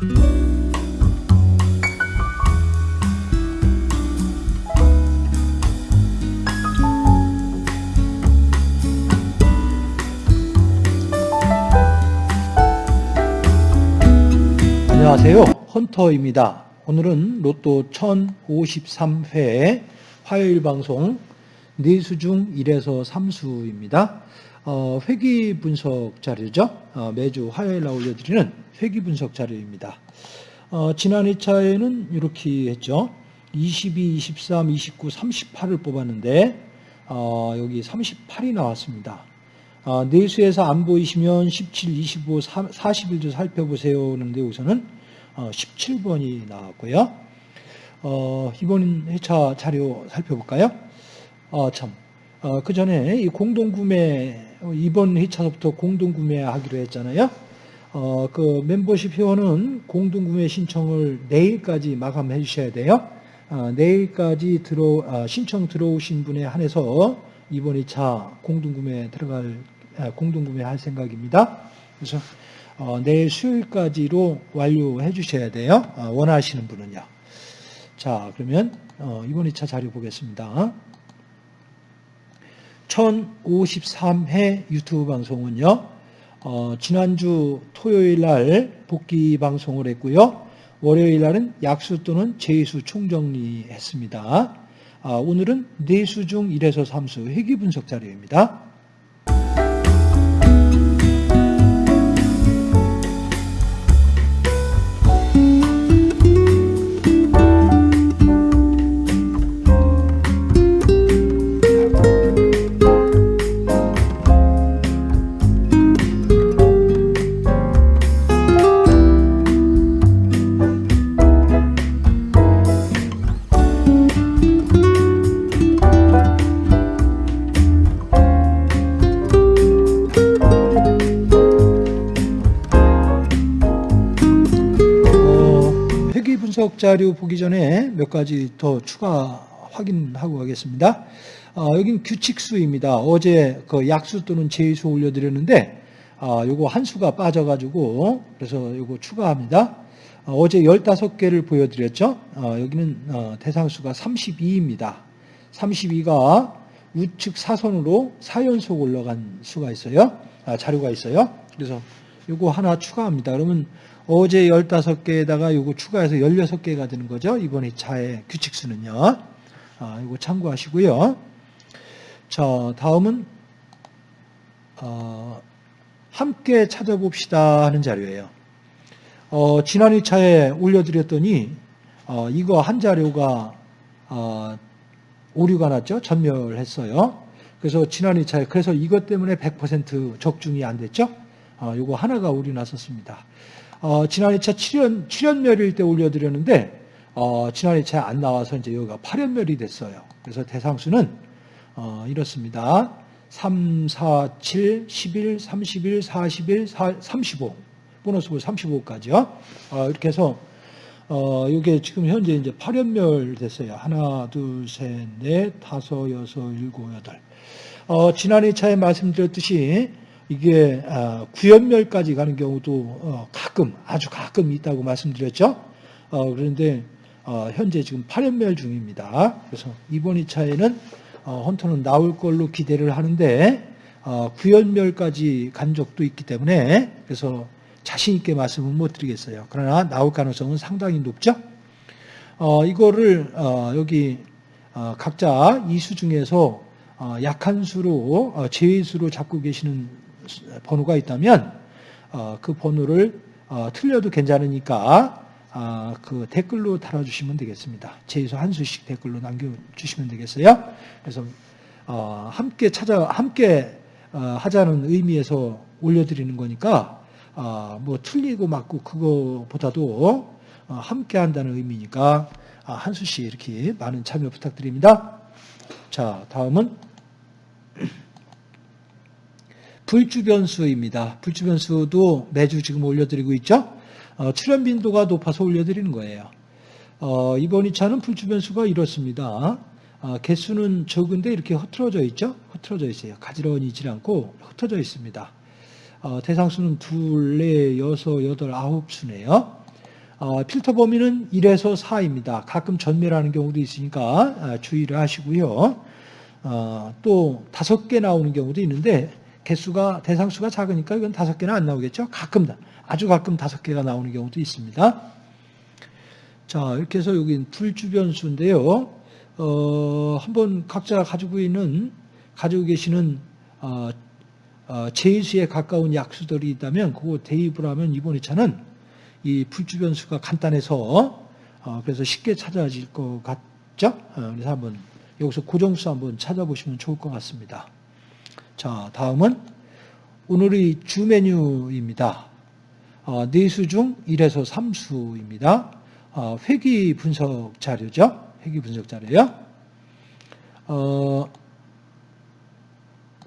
안녕하세요. 헌터입니다. 오늘은 로또 1053회 화요일 방송 네수 중 1에서 3수입니다. 어, 회기 분석 자료죠. 어, 매주 화요일 날 올려드리는 회기 분석 자료입니다. 어, 지난 2차에는 이렇게 했죠. 22, 23, 29, 38을 뽑았는데 어, 여기 38이 나왔습니다. 어, 내수에서 안 보이시면 17, 25, 41도 살펴보세요. 하는데 우선은 어, 17번이 나왔고요. 어, 이번 회차 자료 살펴볼까요? 어, 참. 어, 그 전에 이 공동구매, 이번 회차부터 공동구매하기로 했잖아요. 어, 그 멤버십 회원은 공동구매 신청을 내일까지 마감해 주셔야 돼요. 어, 내일까지 들어, 아, 신청 들어오신 분에 한해서 이번 2차 공동구매 들어갈, 아, 공동구매 할 생각입니다. 그래서 어, 내일 수요일까지로 완료해 주셔야 돼요. 어, 원하시는 분은요. 자, 그러면 어, 이번 2차 자료 보겠습니다. 1053회 유튜브 방송은요. 어, 지난주 토요일 날 복귀 방송을 했고요. 월요일 날은 약수 또는 제수 총정리했습니다. 아, 오늘은 네수 중 1에서 3수 회기 분석 자료입니다. 분석 자료 보기 전에 몇 가지 더 추가 확인하고 가겠습니다. 어, 여긴 규칙수입니다. 어제 그 약수 또는 제수 올려드렸는데 어, 요거 한 수가 빠져가지고 그래서 요거 추가합니다. 어, 제 15개를 보여드렸죠. 어, 여기는 어, 대상수가 32입니다. 32가 우측 사선으로 4연속 올라간 수가 있어요. 아, 자료가 있어요. 그래서 요거 하나 추가합니다. 그러면 어제 15개에다가 요거 추가해서 16개가 되는 거죠. 이번 2차의 규칙수는요. 아, 이거 참고하시고요. 자, 다음은 어, 함께 찾아봅시다 하는 자료예요. 어, 지난 2차에 올려드렸더니 어, 이거 한 자료가 어, 오류가 났죠. 전멸했어요. 그래서 지난 2차에 그래서 이것 때문에 100% 적중이 안 됐죠. 어, 이거 하나가 오류 났었습니다. 어, 지난 2차 7연, 7연멸일 때 올려드렸는데 어, 지난 2차에 안 나와서 이제 여기가 8연멸이 됐어요. 그래서 대상수는 어, 이렇습니다. 3, 4, 7, 11, 31, 41, 4, 35. 보너스볼 35까지요. 어, 이렇게 해서 어, 이게 지금 현재 이제 8연멸 됐어요. 하나, 둘, 셋, 넷, 다섯, 여섯, 일곱, 여덟. 어, 지난 2차에 말씀드렸듯이 이게 아, 구연멸까지 가는 경우도 어, 가끔 아주 가끔 있다고 말씀드렸죠. 어, 그런데 어, 현재 지금 8연멸 중입니다. 그래서 이번 2차에는 헌터는 나올 걸로 기대를 하는데 구연멸까지 간 적도 있기 때문에 그래서 자신 있게 말씀은 못 드리겠어요. 그러나 나올 가능성은 상당히 높죠. 이거를 여기 각자 이수 중에서 약한 수로 제외수로 잡고 계시는 번호가 있다면 어, 그 번호를 어, 틀려도 괜찮으니까 아, 그 댓글로 달아주시면 되겠습니다. 제에서 한 수씩 댓글로 남겨주시면 되겠어요. 그래서 어, 함께 찾아 함께 하자는 의미에서 올려드리는 거니까 뭐 틀리고 맞고 그거보다도 함께 한다는 의미니까 한 수씩 이렇게 많은 참여 부탁드립니다. 자, 다음은 불주변수입니다. 불주변수도 매주 지금 올려드리고 있죠. 어, 출현 빈도가 높아서 올려드리는 거예요. 어, 이번 2차는 불주변수가 이렇습니다. 어, 개수는 적은데 이렇게 흐트러져 있죠. 흐트러져 있어요. 가지런히지 않고 흩어져 있습니다. 어, 대상수는 둘, 넷, 여섯, 여덟, 아홉 수네요. 어, 필터 범위는 1에서 4입니다. 가끔 전멸하는 경우도 있으니까 아, 주의를 하시고요. 어, 또 다섯 개 나오는 경우도 있는데 개수가 대상수가 작으니까 이건 다섯 개는 안 나오겠죠. 가끔 아주 가끔 다섯 개가 나오는 경우도 있습니다. 자 이렇게 해서 여기 불주변수인데요. 어, 한번 각자 가지고 있는 가지고 계시는 어, 어, 제수에 가까운 약수들이 있다면 그거 대입을 하면 이번 2차는 이 불주변수가 간단해서 어, 그래서 쉽게 찾아질 것 같죠? 어, 그래서 한번 여기서 고정수 한번 찾아보시면 좋을 것 같습니다. 자, 다음은 오늘의 주 메뉴입니다. 어, 네수 중 1에서 3수입니다. 어, 회귀 분석 자료죠. 회귀 분석 자료요. 어,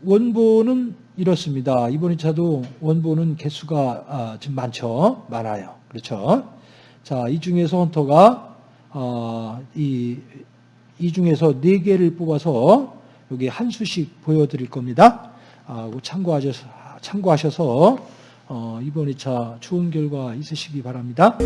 원본은 이렇습니다. 이번 2차도 원본은 개수가 아, 좀 많죠. 많아요. 그렇죠. 자, 이 중에서 헌터가 어, 이, 이 중에서 네 개를 뽑아서 여기 한 수씩 보여드릴 겁니다. 아, 참고하셔서, 참고하셔서 어, 이번 2차 좋은 결과 있으시기 바랍니다.